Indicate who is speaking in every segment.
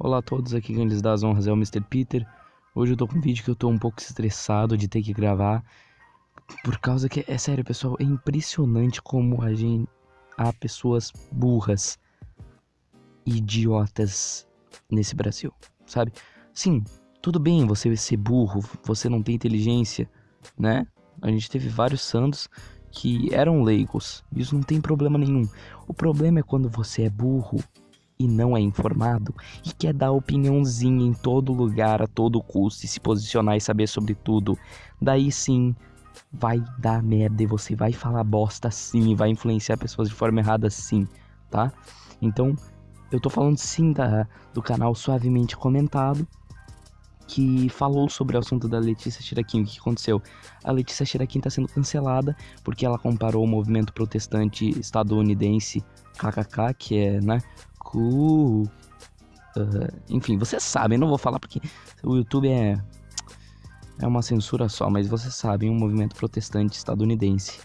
Speaker 1: Olá a todos, aqui quem lhes dá as honras é o Mr. Peter. Hoje eu tô com um vídeo que eu tô um pouco estressado de ter que gravar. Por causa que, é sério pessoal, é impressionante como a gente... Há pessoas burras idiotas nesse Brasil, sabe? Sim, tudo bem você ser burro, você não tem inteligência, né? A gente teve vários santos que eram leigos, isso não tem problema nenhum. O problema é quando você é burro e não é informado e quer dar opiniãozinha em todo lugar, a todo custo, e se posicionar e saber sobre tudo, daí sim vai dar merda e você vai falar bosta sim, vai influenciar pessoas de forma errada sim, tá? Então, eu tô falando sim da, do canal Suavemente Comentado, que falou sobre o assunto da Letícia Chiraquim. O que aconteceu? A Letícia Chiraquim está sendo cancelada porque ela comparou o movimento protestante estadunidense KKK, que é, né, cool. Uh, enfim, vocês sabem, não vou falar porque o YouTube é é uma censura só, mas vocês sabem, um movimento protestante estadunidense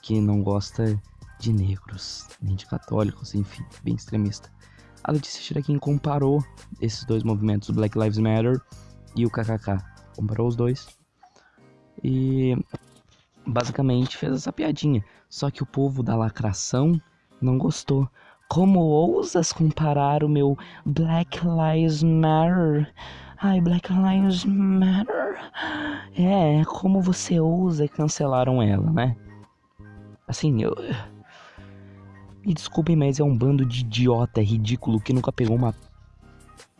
Speaker 1: que não gosta de negros, nem de católicos, enfim, bem extremista. A Letícia Chiraquim comparou esses dois movimentos, o Black Lives Matter e o KKK. Comparou os dois e basicamente fez essa piadinha. Só que o povo da lacração não gostou. Como ousas comparar o meu Black Lives Matter? Ai, Black Lives Matter. É, como você ousa cancelaram ela, né? Assim, eu. Me desculpem, mas é um bando de idiota ridículo que nunca pegou uma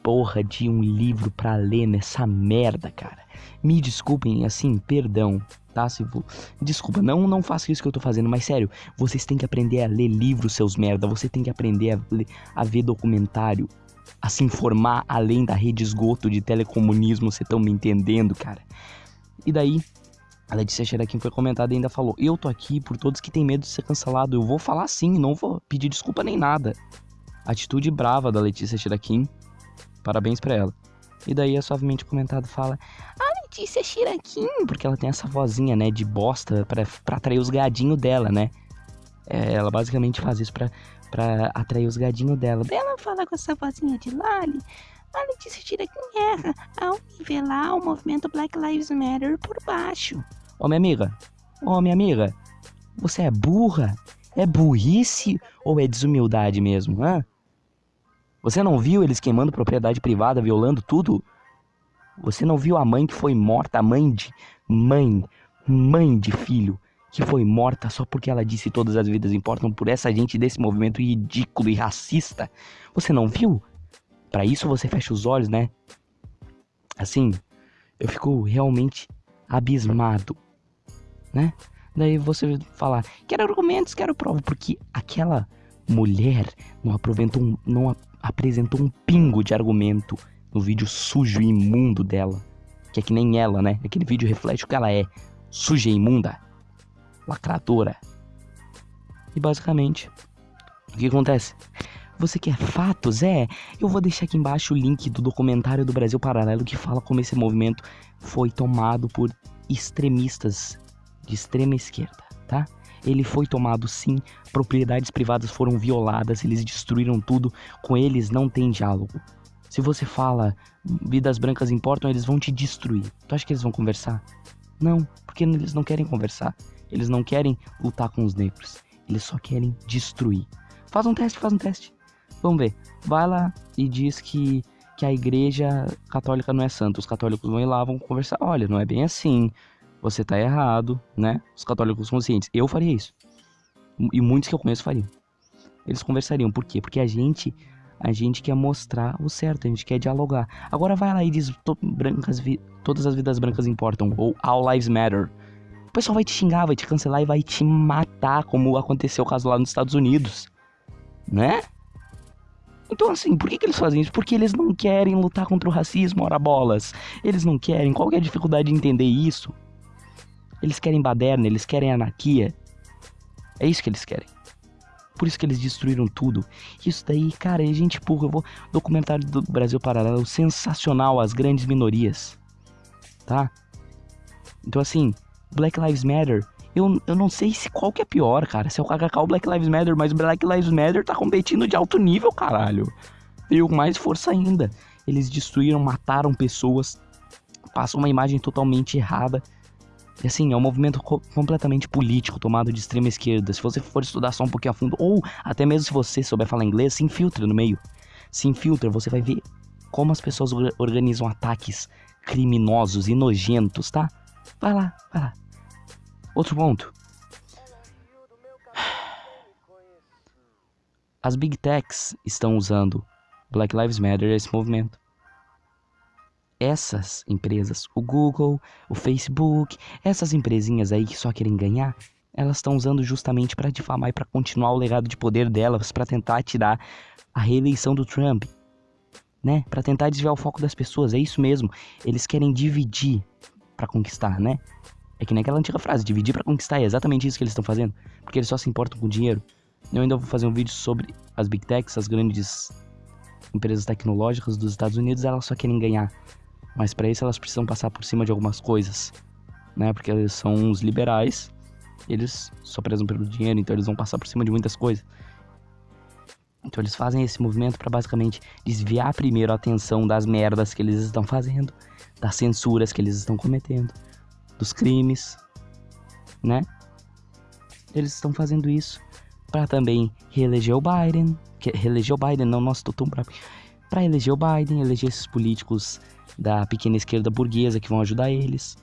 Speaker 1: porra de um livro pra ler nessa merda, cara. Me desculpem, assim, perdão, tá? Se vou... Desculpa, não, não faça isso que eu tô fazendo, mas sério, vocês têm que aprender a ler livros, seus merda. Você tem que aprender a, ler, a ver documentário, a se informar além da rede esgoto de telecomunismo, vocês estão me entendendo, cara? E daí, a Letícia Xeraquim foi comentada e ainda falou: Eu tô aqui por todos que têm medo de ser cancelado. Eu vou falar sim, não vou pedir desculpa nem nada. Atitude brava da Letícia Xeraquim. Parabéns para ela. E daí é suavemente comentado fala: A Letícia Chiraquim, porque ela tem essa vozinha, né, de bosta pra atrair os gadinhos dela, né? É, ela basicamente faz isso pra, pra atrair os gadinhos dela. Ela fala com essa vozinha de Lali. A Letícia Chiraquim erra ao nivelar o movimento Black Lives Matter por baixo. Ô minha amiga, ô minha amiga, você é burra? É burrice ou é desumildade mesmo, hã? Você não viu eles queimando propriedade privada, violando tudo? Você não viu a mãe que foi morta, a mãe de mãe, mãe de filho que foi morta só porque ela disse todas as vidas importam por essa gente desse movimento ridículo e racista? Você não viu? Para isso você fecha os olhos, né? Assim, eu fico realmente abismado, né? Daí você falar, quero argumentos, quero prova, porque aquela mulher não um, não apresentou um pingo de argumento no vídeo sujo e imundo dela. Que é que nem ela, né? Aquele vídeo reflete o que ela é. Suja e imunda. Lacradora. E basicamente, o que acontece? Você quer fatos? É, eu vou deixar aqui embaixo o link do documentário do Brasil Paralelo que fala como esse movimento foi tomado por extremistas de extrema esquerda, tá? ele foi tomado sim, propriedades privadas foram violadas, eles destruíram tudo, com eles não tem diálogo. Se você fala vidas brancas importam, eles vão te destruir. Tu acha que eles vão conversar? Não, porque eles não querem conversar. Eles não querem lutar com os negros. Eles só querem destruir. Faz um teste, faz um teste. Vamos ver. Vai lá e diz que, que a igreja católica não é santa. Os católicos vão ir lá, vão conversar. Olha, não é bem assim você tá errado, né? Os católicos conscientes. Eu faria isso. E muitos que eu conheço fariam. Eles conversariam. Por quê? Porque a gente a gente quer mostrar o certo, a gente quer dialogar. Agora vai lá e diz brancas todas as vidas brancas importam ou all lives matter. O pessoal vai te xingar, vai te cancelar e vai te matar, como aconteceu o caso lá nos Estados Unidos, né? Então, assim, por que, que eles fazem isso? Porque eles não querem lutar contra o racismo, ora bolas. Eles não querem. Qual é a dificuldade de entender isso? Eles querem baderna, eles querem anarquia. É isso que eles querem. Por isso que eles destruíram tudo. Isso daí, cara, é gente porra. Eu vou. Documentário do Brasil Paralelo sensacional, as grandes minorias. Tá? Então, assim, Black Lives Matter. Eu, eu não sei se qual que é pior, cara. Se é o KKK ou Black Lives Matter, mas Black Lives Matter tá competindo de alto nível, caralho. veio com mais força ainda. Eles destruíram, mataram pessoas, passam uma imagem totalmente errada. E assim, é um movimento co completamente político, tomado de extrema esquerda. Se você for estudar só um pouquinho a fundo, ou até mesmo se você souber falar inglês, se infiltra no meio. Se infiltra, você vai ver como as pessoas organizam ataques criminosos e nojentos, tá? Vai lá, vai lá. Outro ponto. As big techs estão usando Black Lives Matter esse movimento. Essas empresas, o Google, o Facebook, essas empresinhas aí que só querem ganhar, elas estão usando justamente para difamar e para continuar o legado de poder delas, para tentar tirar a reeleição do Trump, né? Para tentar desviar o foco das pessoas. É isso mesmo. Eles querem dividir para conquistar, né? É que nem aquela antiga frase, dividir para conquistar. É exatamente isso que eles estão fazendo, porque eles só se importam com dinheiro. Eu ainda vou fazer um vídeo sobre as big techs, as grandes empresas tecnológicas dos Estados Unidos, elas só querem ganhar. Mas para isso elas precisam passar por cima de algumas coisas, né? Porque eles são uns liberais, eles só prezam pelo dinheiro, então eles vão passar por cima de muitas coisas. Então eles fazem esse movimento para basicamente desviar primeiro a atenção das merdas que eles estão fazendo, das censuras que eles estão cometendo, dos crimes, né? Eles estão fazendo isso para também reeleger o Biden, que reeleger o Biden, não, nossa, tô tão. Para eleger o Biden, eleger esses políticos da pequena esquerda burguesa que vão ajudar eles,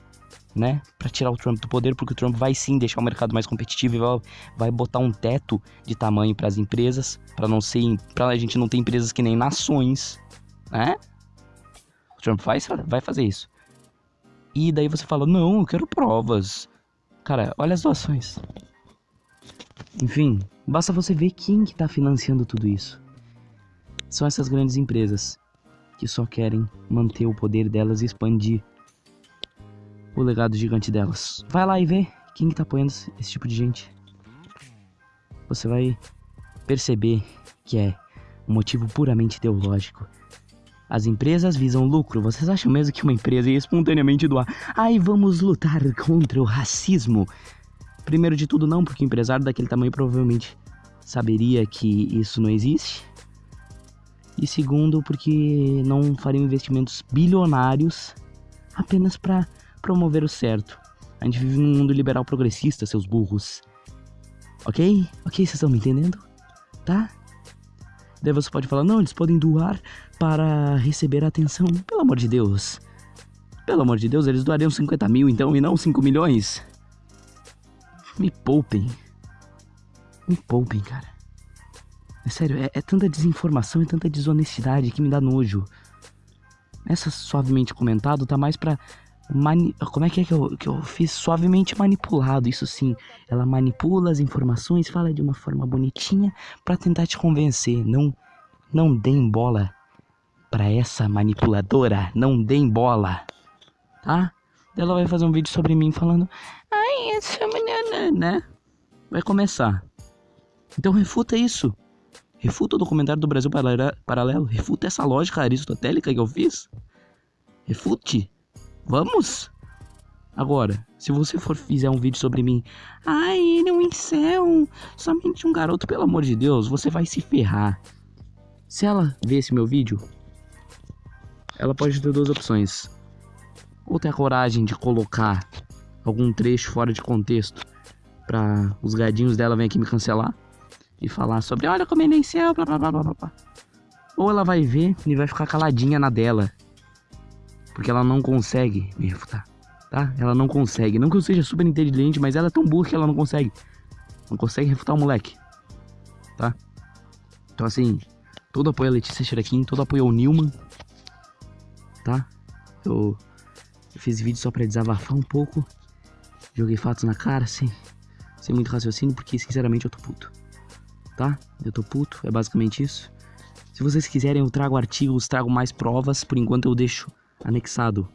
Speaker 1: né? Para tirar o Trump do poder, porque o Trump vai sim deixar o mercado mais competitivo e vai, vai botar um teto de tamanho para as empresas, para não ser, para a gente não ter empresas que nem nações, né? O Trump vai, vai fazer isso. E daí você fala: "Não, eu quero provas". Cara, olha as doações. Enfim, basta você ver quem que tá financiando tudo isso. São essas grandes empresas que só querem manter o poder delas e expandir o legado gigante delas. Vai lá e vê quem que tá apoiando esse tipo de gente. Você vai perceber que é um motivo puramente ideológico. As empresas visam lucro. Vocês acham mesmo que uma empresa ia espontaneamente doar? Ai, vamos lutar contra o racismo. Primeiro de tudo, não, porque o empresário daquele tamanho provavelmente saberia que isso não existe. E segundo, porque não fariam investimentos bilionários apenas para promover o certo. A gente vive num mundo liberal progressista, seus burros. Ok? Ok, vocês estão me entendendo? Tá? Daí você pode falar, não, eles podem doar para receber atenção. Pelo amor de Deus. Pelo amor de Deus, eles doariam 50 mil então e não 5 milhões. Me poupem. Me poupem, cara. É sério, é, é tanta desinformação e tanta desonestidade que me dá nojo. Essa suavemente comentado tá mais pra. Mani... Como é que é que eu, que eu fiz? Suavemente manipulado, isso sim. Ela manipula as informações, fala de uma forma bonitinha para tentar te convencer. Não, não deem bola para essa manipuladora. Não deem bola, tá? Ela vai fazer um vídeo sobre mim falando: Ai, essa menina, né? Vai começar. Então refuta isso. Refuta o documentário do Brasil Paralelo. Refuta essa lógica aristotélica que eu fiz. Refute. Vamos. Agora, se você for fizer um vídeo sobre mim, ai, ele é um incel, somente um garoto, pelo amor de Deus, você vai se ferrar. Se ela ver esse meu vídeo, ela pode ter duas opções. Ou ter a coragem de colocar algum trecho fora de contexto para os gadinhos dela vir aqui me cancelar e falar sobre olha como ele céu, blá blá blá blá blá. Ou ela vai ver e vai ficar caladinha na dela. Porque ela não consegue me refutar, tá? Ela não consegue. Não que eu seja super inteligente, mas ela é tão burra que ela não consegue. Não consegue refutar o moleque, tá? Então assim, todo apoio a Letícia Xerequim, todo apoio ao Newman, tá? Eu, eu fiz vídeo só pra desabafar um pouco. Joguei fatos na cara, sem, sem muito raciocínio, porque sinceramente eu tô puto tá? Eu tô puto, é basicamente isso. Se vocês quiserem, eu trago artigos, trago mais provas. Por enquanto, eu deixo anexado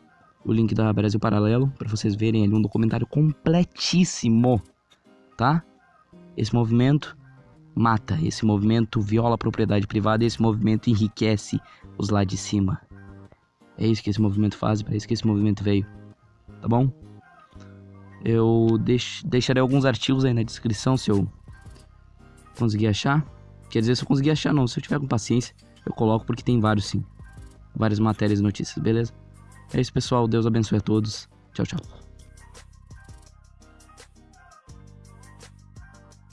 Speaker 1: o link da Brasil Paralelo para vocês verem ali um documentário completíssimo, tá? Esse movimento mata, esse movimento viola a propriedade privada, esse movimento enriquece os lá de cima. É isso que esse movimento faz, para isso que esse movimento veio, tá bom? Eu deix deixarei alguns artigos aí na descrição se eu conseguir achar. Quer dizer, se eu conseguir achar, não. Se eu tiver com paciência, eu coloco porque tem vários sim. Várias matérias e notícias, beleza? É isso, pessoal. Deus abençoe a todos. Tchau, tchau.